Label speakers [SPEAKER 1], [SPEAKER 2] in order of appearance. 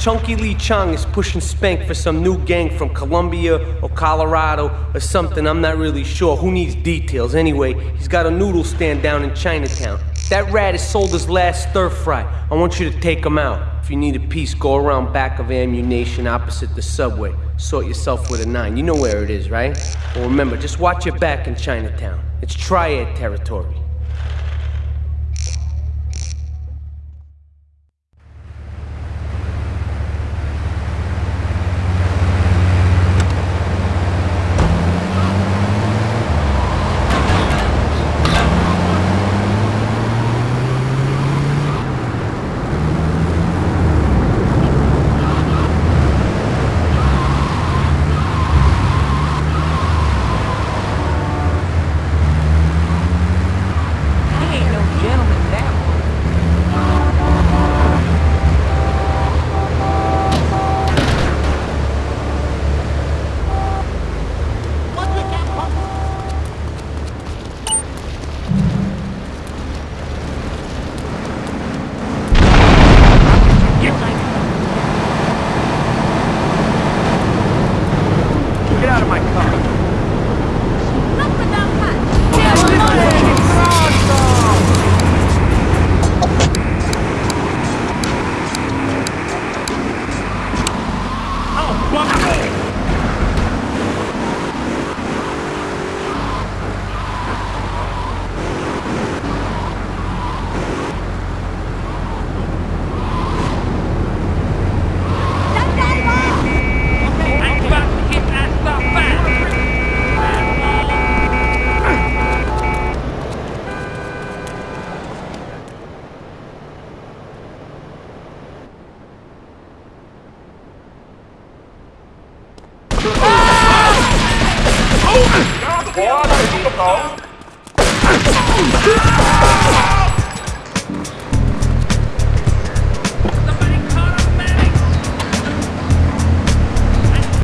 [SPEAKER 1] Chunky Lee Chong is pushing Spank for some new gang from Colombia or Colorado or something. I'm not really sure. Who needs details? Anyway, he's got a noodle stand down in Chinatown. That rat has sold his last stir fry. I want you to take him out. If you need a piece, go around back of Ammu-Nation opposite the subway. Sort yourself with a nine. You know where it is, right? Well, remember, just watch your back in Chinatown. It's triad territory. Get out of my
[SPEAKER 2] Ủa, nó bị trúng độc
[SPEAKER 3] độ